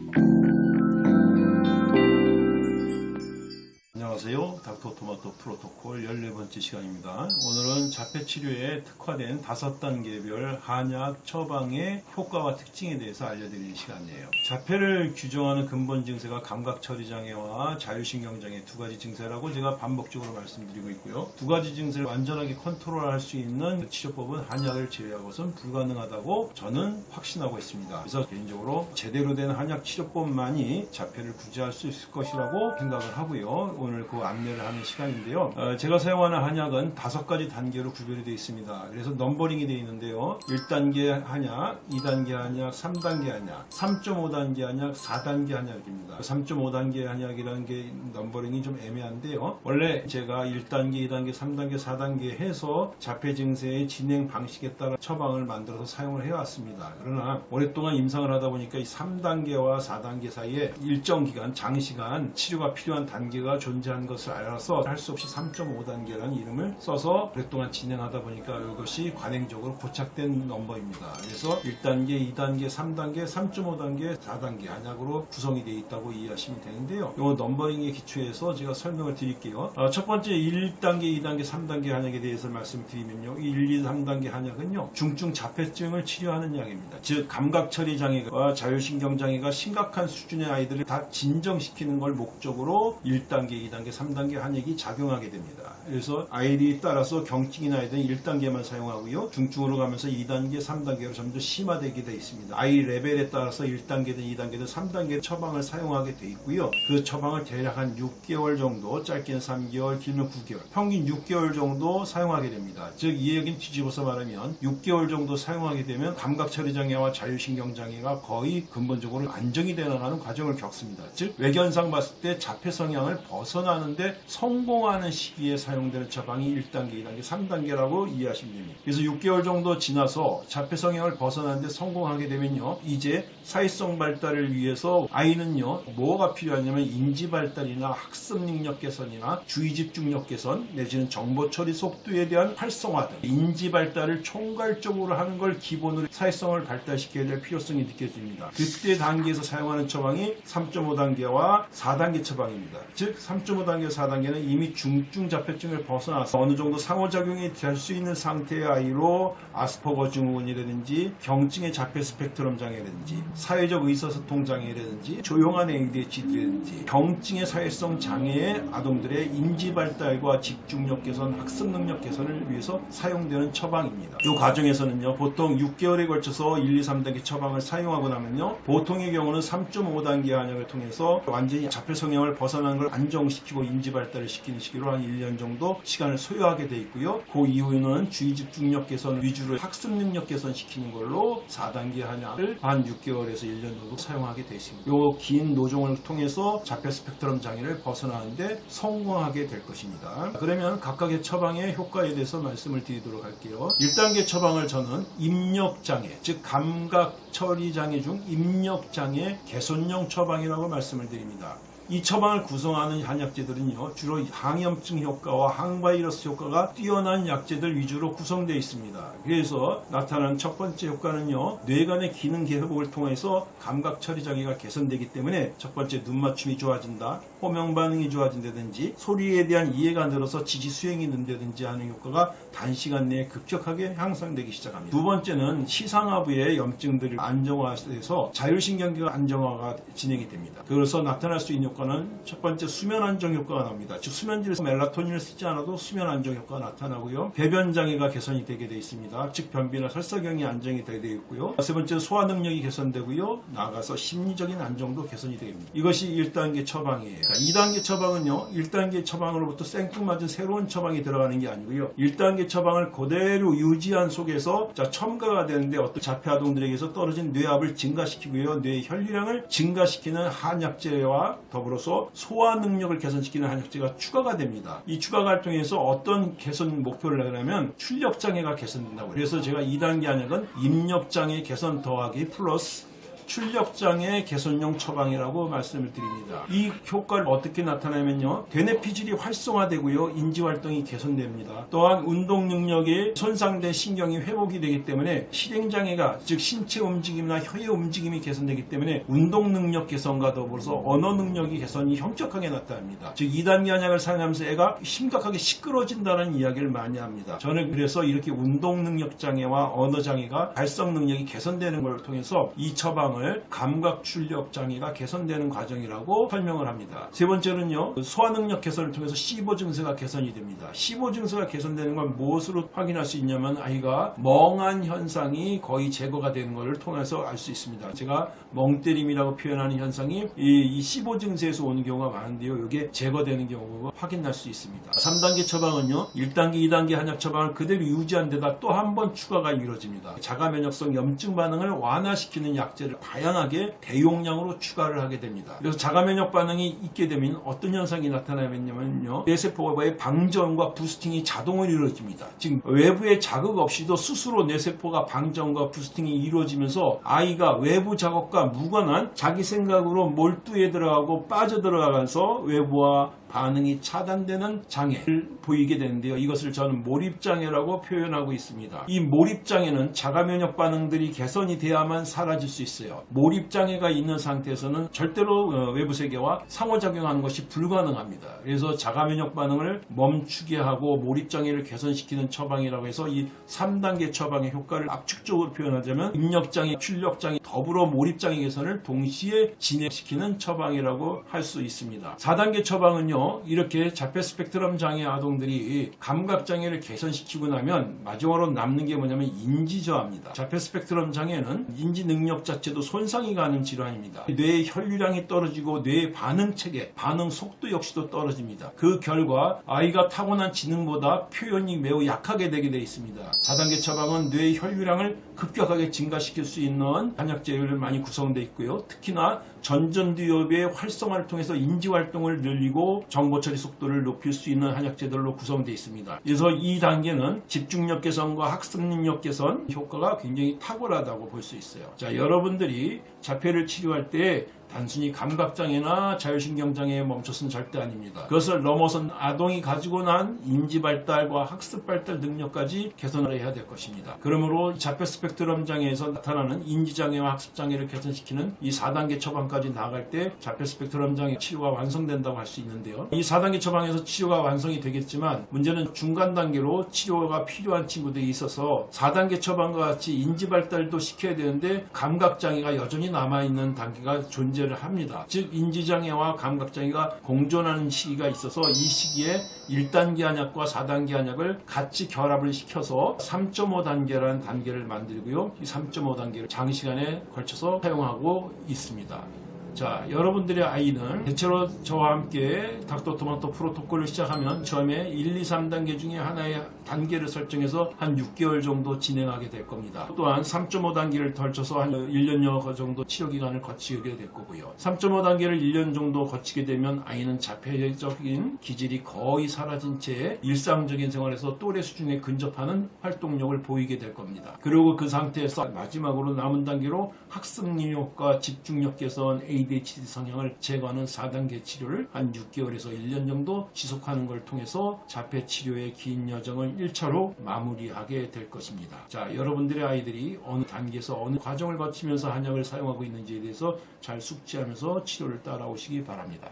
you 안녕하세요. 닥터토마토 프로토콜 14번째 시간입니다. 오늘은 자폐치료에 특화된 5단계별 한약 처방의 효과와 특징에 대해서 알려드리는 시간이에요. 자폐를 규정하는 근본 증세가 감각처리장애와 자율신경장애 두 가지 증세라고 제가 반복적으로 말씀드리고 있고요. 두 가지 증세를 완전하게 컨트롤할 수 있는 치료법은 한약을 제외하고선 불가능하다고 저는 확신하고 있습니다. 그래서 개인적으로 제대로 된 한약 치료법만이 자폐를 구제할 수 있을 것이라고 생각을 하고요. 오늘 그 안내를 하는 시간인데요. 어, 제가 사용하는 한약은 다섯 가지 단계로 구별이 되어 있습니다. 그래서 numbering이 되어 있는데요. 1단계 한약, 2단계 한약, 3단계 한약, 3.5단계 한약, 4단계 한약입니다. 3.5단계 한약이라는 게 numbering이 좀 애매한데요. 원래 제가 1단계, 2단계, 3단계, 4단계 해서 자폐 증세의 진행 방식에 따라 처방을 만들어서 사용을 해왔습니다. 그러나 오랫동안 임상을 하다 보니까 이 3단계와 4단계 사이에 일정 기간, 장시간 치료가 필요한 단계가 존재 한 것을 알아서 할 수 없이 3.5단계라는 이름을 써서 오랫동안 진행하다 보니까 이것이 관행적으로 고착된 넘버입니다. 그래서 1단계, 2단계, 3단계, 3.5단계, 4단계 한약으로 구성이 되어 있다고 이해하시면 되는데요. 이 numbering에 기초해서 제가 설명을 드릴게요. 어, 첫 번째 1단계, 2단계, 3단계 한약에 대해서 말씀드리면요. 1, 2, 3단계 한약은요. 중증 자폐증을 치료하는 약입니다. 즉 감각처리 장애와 자율신경 장애가 심각한 수준의 아이들을 다 진정시키는 걸 목적으로 1단계, 2단계, 3단계 한약이 작용하게 됩니다. 그래서 아이들이 따라서 경증인 아이들은 1단계만 사용하고요. 중증으로 가면서 2단계, 3단계로 점점 심화되게 되어 있습니다. 아이 레벨에 따라서 1단계든 2단계든 3단계 처방을 사용하게 되어 있고요. 그 처방을 대략 한 6개월 정도, 짧게는 3개월, 길면 9개월, 평균 6개월 정도 사용하게 됩니다. 즉, 이 얘기는 뒤집어서 말하면 6개월 정도 사용하게 되면 감각처리 장애와 자율신경 장애가 거의 근본적으로 안정이 되어가는 과정을 겪습니다. 즉, 외견상 봤을 때 자폐 성향을 벗어나 는데 성공하는 시기에 사용되는 처방이 1단계, 2단계, 3단계라고 이해하시면 됩니다. 그래서 6개월 정도 지나서 자폐 성향을 벗어나는데 성공하게 되면요. 이제 사회성 발달을 위해서 아이는요. 뭐가 필요하냐면 인지 발달이나 학습 능력 개선이나 주의 집중력 개선 내지는 정보 처리 속도에 대한 활성화 등 인지 발달을 총괄적으로 하는 걸 기본으로 사회성을 발달시켜야 될 필요성이 느껴집니다. 그때 단계에서 사용하는 처방이 3.5단계와 4단계 처방입니다. 즉3.5 단계, 4단계는 이미 중증 자폐증을 벗어나서 어느 정도 상호작용이 될 수 있는 상태의 아이로 아스퍼거 증후군이라든지 경증의 자폐 스펙트럼 장애라든지 사회적 의사소통 장애라든지 조용한 ADHD라든지 경증의 사회성 장애의 아동들의 인지 발달과 집중력 개선, 학습 능력 개선을 위해서 사용되는 처방입니다. 이 과정에서는요, 보통 6개월에 걸쳐서 1, 2, 3단계 처방을 사용하고 나면요, 보통의 경우는 3.5단계 한약을 통해서 완전히 자폐 성향을 벗어나는 걸 안정시키고 인지 발달을 시키는 시기로 한 1년 정도 시간을 소요하게 돼 있고요. 그 이후에는 주의 집중력 개선 위주로 학습 능력 개선 시키는 걸로 4단계 한약을 한 6개월에서 1년 정도 사용하게 돼 있습니다. 요 긴 노종을 통해서 자폐 스펙트럼 장애를 벗어나는데 성공하게 될 것입니다. 그러면 각각의 처방의 효과에 대해서 말씀을 드리도록 할게요. 1단계 처방을 저는 입력장애, 즉 감각 처리 장애 중 입력장애 개선용 처방이라고 말씀을 드립니다. 이 처방을 구성하는 한약재들은요 주로 항염증 효과와 항바이러스 효과가 뛰어난 약재들 위주로 구성되어 있습니다. 그래서 나타나는 첫 번째 효과는요 뇌간의 기능 개복을 통해서 감각 처리 장애가 개선되기 때문에 첫 번째 눈 맞춤이 좋아진다, 호명 반응이 좋아진다든지 소리에 대한 이해가 늘어서 지지 수행이 는다든지 하는 효과가 단시간 내에 급격하게 향상되기 시작합니다. 두 번째는 시상하부의 염증들을 안정화해서 자율신경계가 안정화가 진행이 됩니다. 그래서 나타날 수 있는 효과는 첫 번째 수면 안정 효과가 나옵니다. 즉 수면질에서 멜라토닌을 쓰지 않아도 수면 안정 효과가 나타나고요. 배변 장애가 개선이 되게 되어 있습니다. 즉 변비나 설사경이 안정이 되게 되어 있고요. 세 번째 소화 능력이 개선되고요. 나아가서 심리적인 안정도 개선이 됩니다. 이것이 1단계 처방이에요. 2단계 처방은요. 1단계 처방으로부터 생뚱맞은 새로운 처방이 들어가는 게 아니고요. 1단계 처방을 그대로 유지한 속에서 자 첨가가 되는데 어떤 자폐 아동들에게서 떨어진 뇌압을 증가시키고요. 뇌 혈류량을 증가시키는 한약재와 더 불어서 소화 능력을 개선시키는 한약재가 추가가 됩니다. 이 추가가 통해서 어떤 개선 목표를 하냐면 출력 장애가 개선된다고. 그래서 제가 2단계 한약은 입력 장애 개선 더하기 플러스 출력장애 개선용 처방이라고 말씀을 드립니다. 이 효과를 어떻게 나타내면요. 대뇌피질이 활성화되고요. 인지활동이 개선됩니다. 또한 운동 능력이 손상된 신경이 회복이 되기 때문에 실행장애가 즉 신체 움직임이나 혀의 움직임이 개선되기 때문에 운동 능력 개선과 더불어서 언어 능력이 개선이 현격하게 나타납니다. 즉 2단계 한약을 사용하면서 애가 심각하게 시끄러진다는 이야기를 많이 합니다. 저는 그래서 이렇게 운동 능력 장애와 언어 장애가 발성 능력이 개선되는 걸 통해서 이 처방 을 감각 출력 장애가 개선되는 과정이라고 설명을 합니다. 세 번째는요. 소화 능력 개선을 통해서 C5 증세가 개선이 됩니다. C5 증세가 개선되는 건 무엇으로 확인할 수 있냐면 아이가 멍한 현상이 거의 제거가 되는 것을 통해서 알 수 있습니다. 제가 멍때림이라고 표현하는 현상이 이, 15 증세에서 오는 경우가 많은데요. 이게 제거되는 경우가 확인할 수 있습니다. 3단계 처방은요. 1단계, 2단계 한약 처방을 그대로 유지한 데다 또 한 번 추가가 이루어집니다. 자가 면역성 염증 반응을 완화시키는 약제를 다양하게 대용량으로 추가를 하게 됩니다. 그래서 자가 면역 반응이 있게 되면 어떤 현상이 나타나면요. 뇌세포의 방전과 부스팅이 자동으로 이루어집니다. 지금 외부의 자극 없이도 스스로 뇌세포가 방전과 부스팅이 이루어지면서 아이가 외부 작업과 무관한 자기 생각으로 몰두에 들어가고 빠져들어가면서 외부와 반응이 차단되는 장애를 보이게 되는데요. 이것을 저는 몰입장애라고 표현하고 있습니다. 이 몰입장애는 자가면역 반응들이 개선이 돼야만 사라질 수 있어요. 몰입장애가 있는 상태에서는 절대로 어, 외부 세계와 상호작용하는 것이 불가능합니다. 그래서 자가면역 반응을 멈추게 하고 몰입장애를 개선시키는 처방이라고 해서 이 3단계 처방의 효과를 압축적으로 표현하자면 입력장애, 출력장애, 더불어 몰입장애 개선을 동시에 진행시키는 처방이라고 할 수 있습니다. 4단계 처방은요. 이렇게 자폐 스펙트럼 장애 아동들이 감각 장애를 개선시키고 나면 마지막으로 남는 게 뭐냐면 인지 저하입니다. 자폐 스펙트럼 장애는 인지 능력 자체도 손상이 가는 질환입니다. 뇌의 혈류량이 떨어지고 뇌의 반응 체계, 반응 속도 역시도 떨어집니다. 그 결과 아이가 타고난 지능보다 표현이 매우 약하게 되게 되어 있습니다. 4단계 처방은 뇌의 혈류량을 급격하게 증가시킬 수 있는 한약제를 많이 구성되어 있고요. 특히나 전전두엽의 활성화를 통해서 인지활동을 늘리고 정보 처리 속도를 높일 수 있는 한약제들로 구성되어 있습니다. 그래서 이 단계는 집중력 개선과 학습 능력 개선 효과가 굉장히 탁월하다고 볼 수 있어요. 자, 여러분들이 자폐를 치료할 때 단순히 감각장애나 자율신경장애에 멈춰서는 절대 아닙니다. 그것을 넘어선 아동이 가지고 난 인지발달과 학습발달 능력까지 개선을 해야 될 것입니다. 그러므로 자폐 스펙트럼 장애에서 나타나는 인지장애와 학습장애를 개선시키는 이 4단계 처방까지 나아갈 때 자폐 스펙트럼 장애 치료가 완성된다고 할 수 있는데요. 이 4단계 처방에서 치료가 완성이 되겠지만 문제는 중간 단계로 치료가 필요한 친구들이 있어서 4단계 처방과 같이 인지발달도 시켜야 되는데 감각장애가 여전히 남아있는 단계가 존재 를 합니다. 즉 인지장애와 감각장애가 공존하는 시기가 있어서 이 시기에 1단계 한약과 4단계 한약을 같이 결합을 시켜서 3.5단계라는 단계를 만들고요. 이 3.5단계를 장시간에 걸쳐서 사용하고 있습니다. 자, 여러분들의 아이는 대체로 저와 함께 닥터토마토 프로토콜을 시작하면 처음에 1, 2, 3단계 중에 하나의 단계를 설정해서 한 6개월 정도 진행하게 될 겁니다. 또한 3.5단계를 덜쳐서 한 1년여 정도 치료 기간을 거치게 될 거고요. 3.5단계를 1년 정도 거치게 되면 아이는 자폐적인 기질이 거의 사라진 채 일상적인 생활에서 또래 수준에 근접하는 활동력을 보이게 될 겁니다. 그리고 그 상태에서 마지막으로 남은 단계로 학습 능력과 집중력 개선, ADHD 성향을 제거하는 4단계 치료를 한 6개월에서 1년 정도 지속하는 걸 통해서 자폐 치료의 긴 여정을 1차로 마무리하게 될 것입니다. 자, 여러분들의 아이들이 어느 단계에서 어느 과정을 거치면서 한약을 사용하고 있는지에 대해서 잘 숙지하면서 치료를 따라오시기 바랍니다.